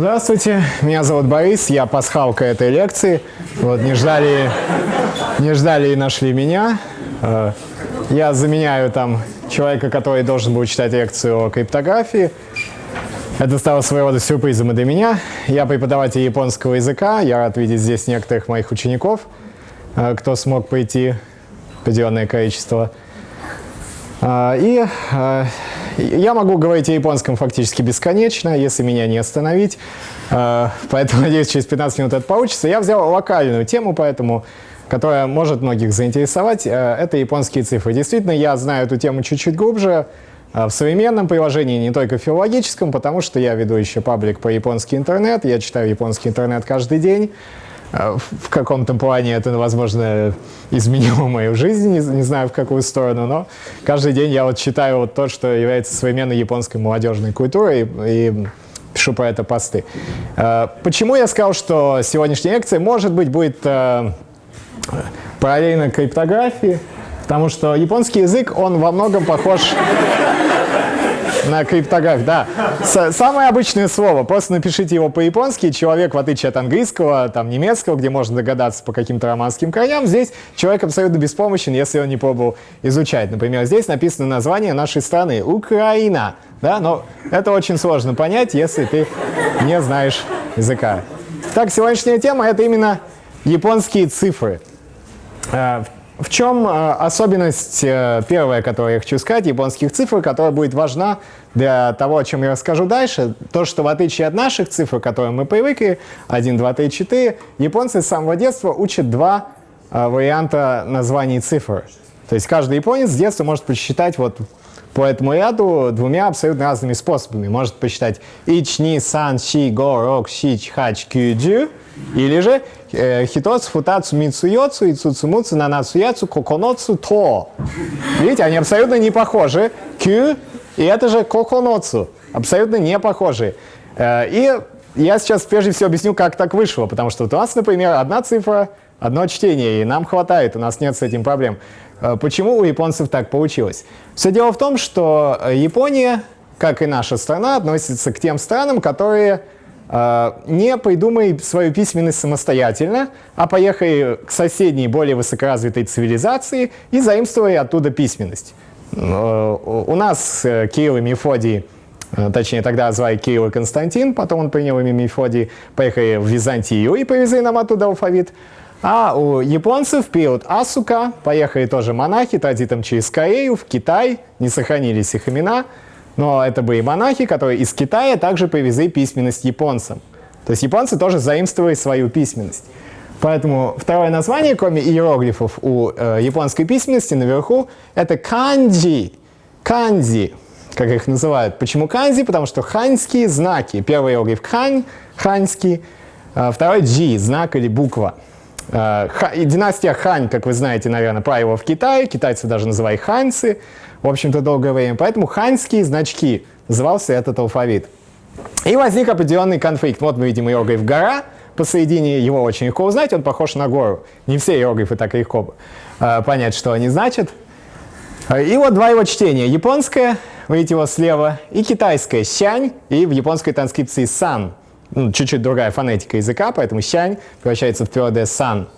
Здравствуйте, меня зовут Борис, я пасхалка этой лекции. Вот, не ждали, не ждали и нашли меня. Э, я заменяю там человека, который должен был читать лекцию о криптографии. Это стало своего рода сюрпризом и для меня. Я преподаватель японского языка. Я рад видеть здесь некоторых моих учеников, э, кто смог прийти определенное количество. Э, и я могу говорить о японском фактически бесконечно, если меня не остановить. А, поэтому, надеюсь, через 15 минут это получится. Я взял локальную тему, поэтому, которая может многих заинтересовать. А, это японские цифры. Действительно, я знаю эту тему чуть-чуть глубже. А, в современном приложении, не только в филологическом, потому что я веду еще паблик по японский интернет, я читаю японский интернет каждый день. Э, в каком-то плане это, возможно, изменило мою жизнь, не, не знаю в какую сторону, но каждый день я вот читаю вот то, что является современной японской молодежной культурой, и, пишу про это посты. Э, почему я сказал, что сегодняшняя лекция, может быть, будет э, параллельно криптографии? Потому что японский язык, он во многом похож на криптографии, да. С самое обычное слово. Просто напишите его по-японски. Человек, в отличие от английского, там, немецкого, где можно догадаться по каким-то романским корням, здесь человек абсолютно беспомощен, если он не пробовал изучать. Например, здесь написано название нашей страны – Украина. Да? Но это очень сложно понять, если ты не знаешь языка. Так, сегодняшняя тема – это именно японские цифры. Э, в чем э, особенность, э, первая, которую я хочу сказать, японских цифр, которая будет важна для того, о чем я расскажу дальше, то, что в отличие от наших цифр, к которым мы привыкли, 1, 2, 3, 4, японцы с самого детства учат два э, варианта названий цифр. То есть каждый японец с детства может посчитать вот по этому ряду двумя абсолютно разными способами. Может посчитать ични, сан, ши, го, рок, ши, хач, кюджу, или же э, хитоцу, футацу, мицуйоцу, и цуцумуцу, нанацуяцу, коконоцу, то. Видите, они абсолютно не похожи. Кю и это же коконоцу. Абсолютно не похожи. Э, и я сейчас прежде всего объясню, как так вышло. Потому что вот у нас, например, одна цифра, одно чтение, и нам хватает, у нас нет с этим проблем. Э, почему у японцев так получилось? Все дело в том, что Япония, как и наша страна, относится к тем странам, которые а, не придумай свою письменность самостоятельно, а поехай к соседней, более высокоразвитой цивилизации и заимствуй оттуда письменность. У нас э, Кирилл и Мефодий, э, точнее тогда звали Кирилл и Константин, потом он принял имя Мефодий, поехали в Византию и привезли нам оттуда алфавит. А у японцев в период Асука поехали тоже монахи транзитом через Корею в Китай, не сохранились их имена, но это были монахи, которые из Китая также привезли письменность японцам. То есть японцы тоже заимствовали свою письменность. Поэтому второе название, кроме иероглифов у э, японской письменности наверху, это канджи. Канзи, как их называют. Почему канзи? Потому что ханьские знаки. Первый иероглиф хань, ханьский. А второй джи, знак или буква. Э, ха, династия Хань, как вы знаете, наверное, правила в Китае. Китайцы даже называли ханьцы в общем-то, долгое время. Поэтому ханьские значки назывался этот алфавит. И возник определенный конфликт. Вот мы видим иероглиф «гора», посередине его очень легко узнать, он похож на гору. Не все иероглифы так легко э, понять, что они значат. И вот два его чтения. Японское, видите его слева, и китайское «сянь», и в японской транскрипции «сан». Ну, чуть-чуть другая фонетика языка, поэтому «сянь» превращается в твердое «сан».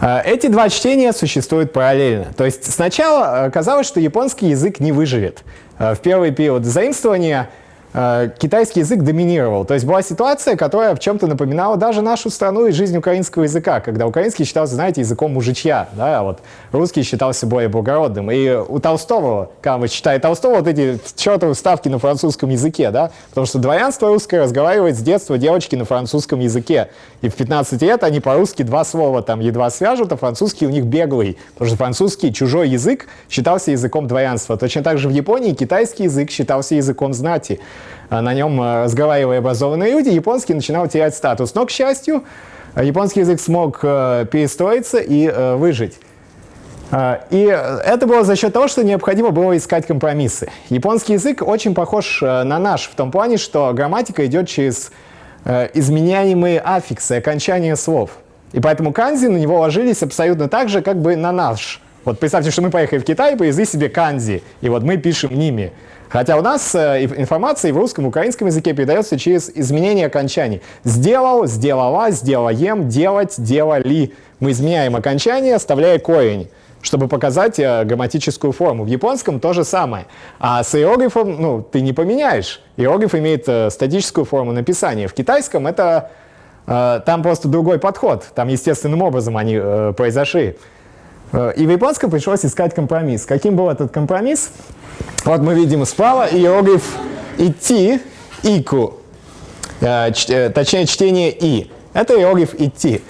А, эти два чтения существуют параллельно. То есть сначала казалось, что японский язык не выживет. А, в первый период заимствования Э, китайский язык доминировал. То есть была ситуация, которая в чем-то напоминала даже нашу страну и жизнь украинского языка, когда украинский считался, знаете, языком мужичья, да, а вот русский считался более благородным. И у Толстого, когда вы читаете Толстого, вот эти чертовы ставки на французском языке, да, потому что дворянство русское разговаривает с детства девочки на французском языке. И в 15 лет они по-русски два слова там едва свяжут, а французский у них беглый, потому что французский чужой язык считался языком дворянства. Точно так же в Японии китайский язык считался языком знати. А на нем э, разговаривали образованные люди, японский начинал терять статус. Но, к счастью, японский язык смог э, перестроиться и э, выжить. И это было за счет того, что необходимо было искать компромиссы. Японский язык очень похож на наш в том плане, что грамматика идет через изменяемые аффиксы, окончания слов. И поэтому канзи на него ложились абсолютно так же, как бы на наш. Вот представьте, что мы поехали в Китай и привезли себе канзи, и вот мы пишем ними. Хотя у нас э, информация в русском украинском языке передается через изменение окончаний. Сделал, сделала, сделаем, делать, делали. Мы изменяем окончание, оставляя корень чтобы показать э, грамматическую форму. В японском то же самое. А с иероглифом ну, ты не поменяешь. Иероглиф имеет э, статическую форму написания. В китайском это там просто другой подход. Там естественным образом они произошли. И в японском пришлось искать компромисс. Каким был этот компромисс? Вот мы видим справа иероглиф «идти», «ику», э, э, точнее чтение «и». Это иероглиф «идти».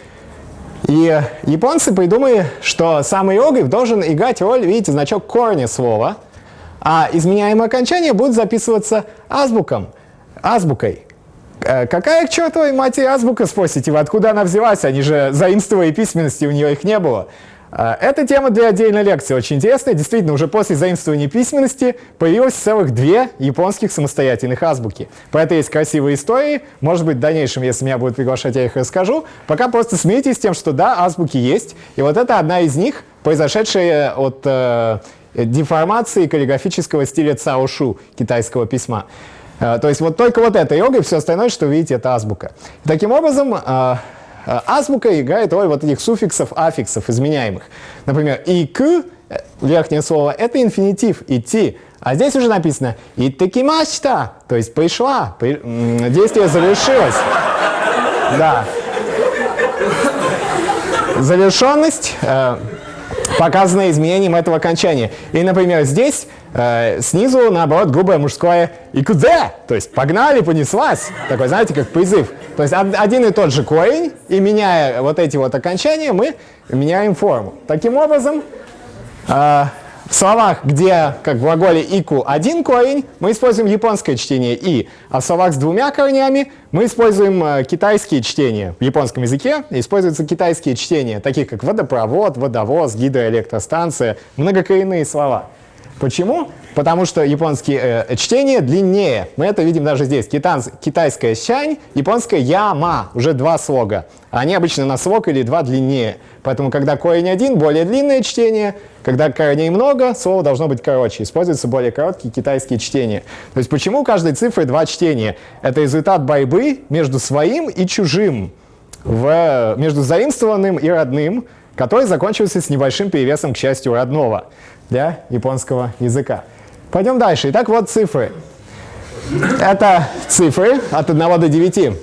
И японцы придумали, что сам иероглиф должен играть роль, видите, значок корня слова, а изменяемое окончание будет записываться азбуком, азбукой. Э, какая к чертовой матери азбука, спросите вы, откуда она взялась? Они же заимствовали письменности, у нее их не было. А, эта тема для отдельной лекции очень интересная. Действительно, уже после заимствования письменности появилось целых две японских самостоятельных азбуки. Про это есть красивые истории. Может быть, в дальнейшем, если меня будут приглашать, я их расскажу. Пока просто смиритесь с тем, что да, азбуки есть. И вот это одна из них, произошедшая от э, деформации каллиграфического стиля цаошу китайского письма. Э, то есть вот только вот это йога, и все остальное, что вы видите, это азбука. Таким образом, Э, азбука играет роль вот этих суффиксов, аффиксов изменяемых. Например, и к, э, верхнее слово, это инфинитив, идти. А здесь уже написано «итакимашта», то есть «пришла», при, действие завершилось. Да. Завершенность э, показана изменением этого окончания. И, например, здесь снизу, наоборот, грубое мужское «икудзе», то есть «погнали, понеслась». Такой, знаете, как призыв. То есть один и тот же корень, и меняя вот эти вот окончания, мы меняем форму. Таким образом, э, в словах, где, как в глаголе «ику» один корень, мы используем японское чтение «и», а в словах с двумя корнями мы используем э, китайские чтения. В японском языке используются китайские чтения, такие как водопровод, водовоз, гидроэлектростанция, многокоренные слова. Почему? Потому что японские э, чтения длиннее. Мы это видим даже здесь. Китанс, китайская «щань», японская «яма». Уже два слога. Они обычно на слог или два длиннее. Поэтому, когда корень один, более длинное чтение. Когда корней много, слово должно быть короче. Используются более короткие китайские чтения. То есть почему у каждой цифры два чтения? Это результат борьбы между своим и чужим. В, между заимствованным и родным, который закончился с небольшим перевесом, к счастью, родного для японского языка. Пойдем дальше. Итак, вот цифры. Это цифры от 1 до 9.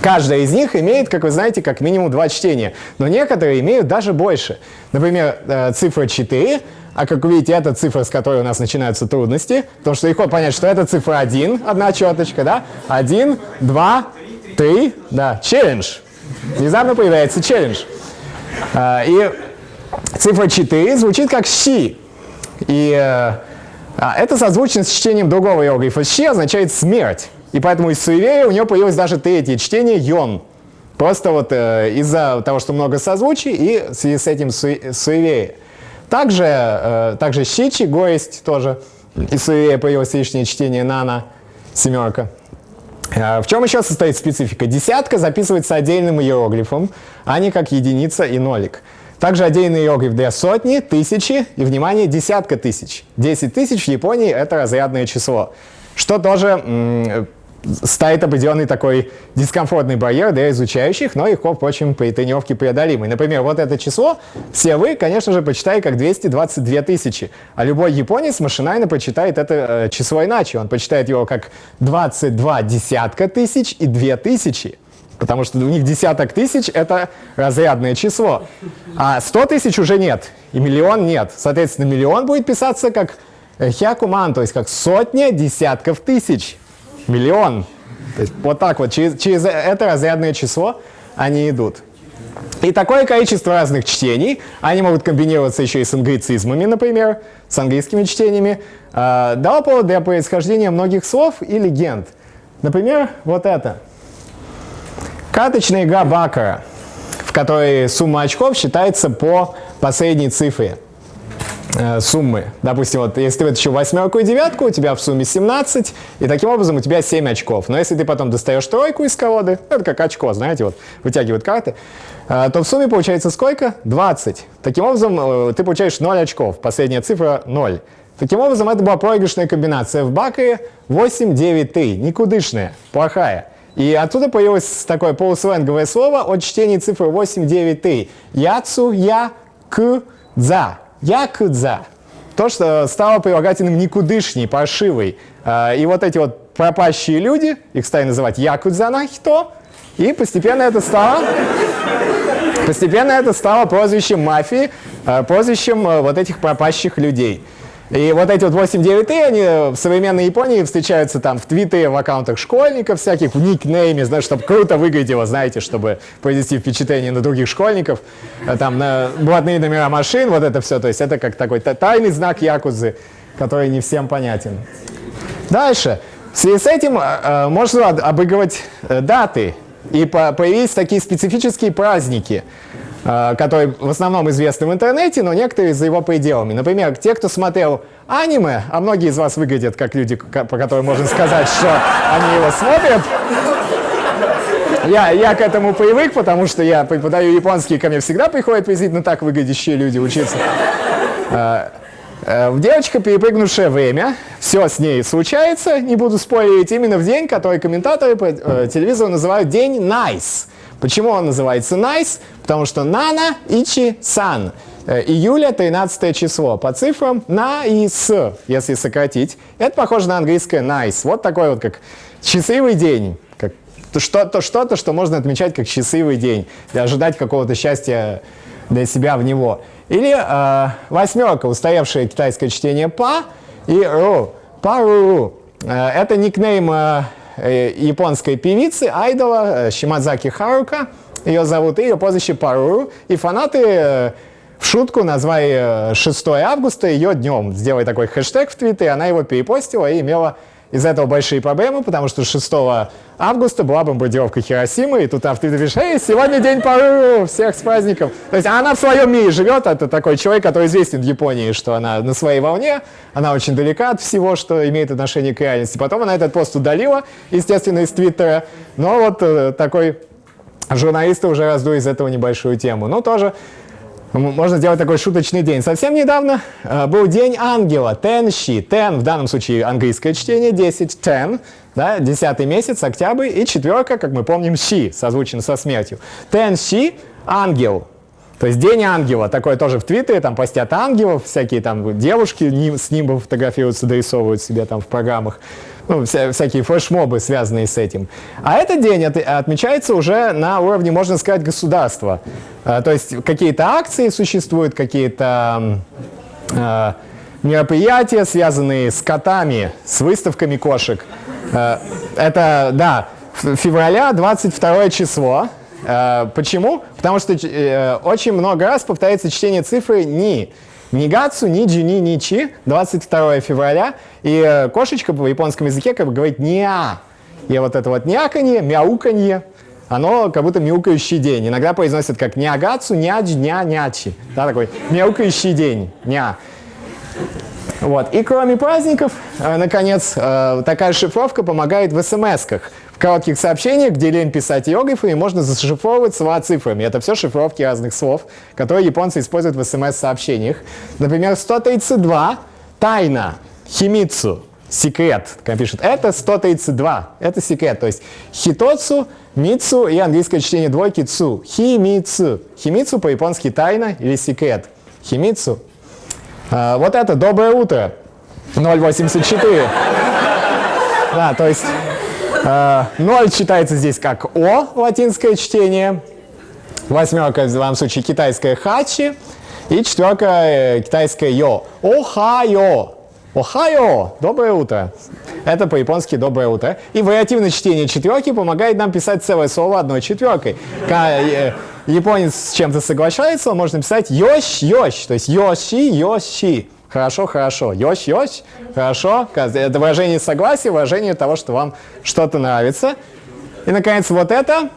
Каждая из них имеет, как вы знаете, как минимум два чтения. Но некоторые имеют даже больше. Например, э, цифра 4, а как вы видите, это цифра, с которой у нас начинаются трудности, потому что легко понять, что это цифра 1, одна четочка, да? 1, 2, 3, да, челлендж. Внезапно появляется челлендж. Э, и цифра 4 звучит как «щи». И а, это созвучно с чтением другого иероглифа «щи» означает «смерть». И поэтому из суеверия у него появилось даже третье чтение «йон». Просто вот э, из-за того, что много созвучий, и в связи с этим суеверие. Также, э, также «щичи», «гоесть» тоже. Из суеверия появилось лишнее чтение «нана», «семерка». Э, в чем еще состоит специфика? Десятка записывается отдельным иероглифом, а не как единица и нолик. Также отдельный иероглиф для сотни, тысячи и, внимание, десятка тысяч. 10 тысяч в Японии — это разрядное число, что тоже ставит определенный такой дискомфортный барьер для изучающих, но легко, впрочем, при тренировке преодолимый. Например, вот это число все вы, конечно же, почитаете как 222 тысячи, а любой японец машинально прочитает это э, число иначе. Он почитает его как 22 десятка тысяч и 2 тысячи потому что у них десяток тысяч — это разрядное число. А 100 тысяч уже нет, и миллион нет. Соответственно, миллион будет писаться как хякуман, то есть как сотня десятков тысяч. Миллион. То есть вот так вот, через, через это разрядное число они идут. И такое количество разных чтений, они могут комбинироваться еще и с англицизмами, например, с английскими чтениями, э, дало повод для происхождения многих слов и легенд. Например, вот это — Карточная игра Бакара, в которой сумма очков считается по последней цифре э, суммы. Допустим, вот если ты вытащил восьмерку и девятку, у тебя в сумме 17, и таким образом у тебя 7 очков. Но если ты потом достаешь тройку из колоды, это как очко, знаете, вот вытягивают карты, э, то в сумме получается сколько? 20. Таким образом, э, ты получаешь 0 очков, последняя цифра 0. Таким образом, это была проигрышная комбинация в Бакре 8-9 ты, никудышная, плохая. И оттуда появилось такое полусленговое слово от чтения цифры 8-9 ты. Яцу, я, к, дза. Я, к, дза. То, что стало прилагательным никудышней, паршивой. А, и вот эти вот пропащие люди, их стали называть якудзанахито, и постепенно это стало, постепенно это стало прозвищем мафии, а, прозвищем а, вот этих пропащих людей. И вот эти вот 8-9 и они в современной Японии встречаются там в Твиттере, в аккаунтах школьников всяких, в никнейме, знаешь, чтобы круто выглядело, знаете, чтобы произвести впечатление на других школьников. Э, там на блатные номера машин, вот это все. То есть это как такой тайный знак якузы, который не всем понятен. Дальше. В связи с этим э, э можно обыгрывать э, даты. И по появились такие специфические праздники. Э, который в основном известны в интернете, но некоторые за его пределами. Например, те, кто смотрел аниме, а многие из вас выглядят как люди, по которым можно сказать, что они его смотрят. Я, я к этому привык, потому что я преподаю японский, ко мне всегда приходят приблизительно так выглядящие люди учиться. Э, э, девочка, перепрыгнувшая время, все с ней случается, не буду спорить, именно в день, который комментаторы по телевизору называют день nice. Почему он называется nice? Потому что нана, ичи, сан. Э, июля 13 число. По цифрам на и с, если сократить. Это похоже на английское nice. Вот такой вот как счастливый день. Как что-то, что-то, что можно отмечать как счастливый день. И ожидать какого-то счастья для себя в него. Или э, восьмерка, устоявшее китайское чтение па и ру. Пару. Э, это никнейм э, японской певицы, айдола Шимадзаки Харука, ее зовут, ее прозвище Паруру. И фанаты э, в шутку назвали 6 э, августа ее днем. Сделали такой хэштег в Твиттере, она его перепостила и имела из этого большие проблемы, потому что 6 августа была бомбардировка Хиросимы, и тут Твиттере пишешь, «Эй, сегодня день Пару, всех с праздником!» То есть она в своем мире живет, это такой человек, который известен в Японии, что она на своей волне, она очень далека от всего, что имеет отношение к реальности. Потом она этот пост удалила, естественно, из Твиттера, но вот э, такой журналисты уже раздули из этого небольшую тему. Ну, тоже можно сделать такой шуточный день. Совсем недавно э, был день ангела, тенши, тен, в данном случае английское чтение, 10, ten, да, 10 месяц, октябрь, и четверка, как мы помним, щи, созвучен со смертью. Тенши, ангел, то есть День ангела, такое тоже в Твиттере, там постят ангелов, всякие там девушки с ним фотографируются, дорисовывают себе там в программах ну, вся, всякие флешмобы, связанные с этим. А этот день от, отмечается уже на уровне, можно сказать, государства. А, то есть какие-то акции существуют, какие-то а, мероприятия, связанные с котами, с выставками кошек. А, это, да, февраля 22 число. А, почему? Потому что э, очень много раз повторяется чтение цифры «ни». Нигацу, ниджи, ни, ничи, 22 февраля. И э, кошечка по японскому языке как бы говорит «ня». И вот это вот няканье, мяуканье, оно как будто мяукающий день. Иногда произносят как нягацу, нядж, ня, нячи. Да, такой мяукающий день, ня. Вот. И кроме праздников, э, наконец, э, такая шифровка помогает в смс-ках коротких сообщениях, где лень писать иероглифами, можно зашифровывать слова цифрами. Это все шифровки разных слов, которые японцы используют в смс-сообщениях. Например, 132 – тайна, химицу, секрет. Как пишут, это 132, это секрет. То есть хитоцу, мицу и английское чтение двойки цу. Химицу. Химицу по-японски тайна или секрет. Химицу. А, вот это доброе утро. 084. Да, то есть 0 э, читается здесь как О, латинское чтение. Восьмерка, в данном случае, китайская хачи. И четверка, э, китайская йо. Охайо. Охайо. Доброе утро. Это по-японски «доброе утро». И вариативное чтение четверки помогает нам писать целое слово одной четверкой. Э, японец с чем-то соглашается, он может написать «йощ-йощ», то есть «йоши-йоши». Хорошо, хорошо. Йось, йось. Хорошо. Это выражение согласия, выражение того, что вам что-то нравится. И, наконец, вот это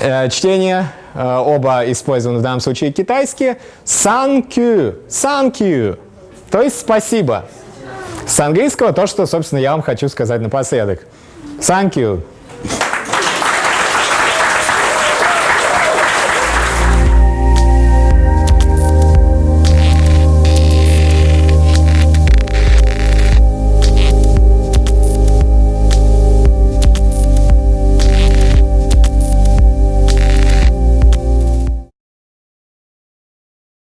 э, чтение. Э, оба использованы в данном случае китайские. Санкю. Санкю. То есть спасибо. С английского то, что, собственно, я вам хочу сказать напоследок. Thank you.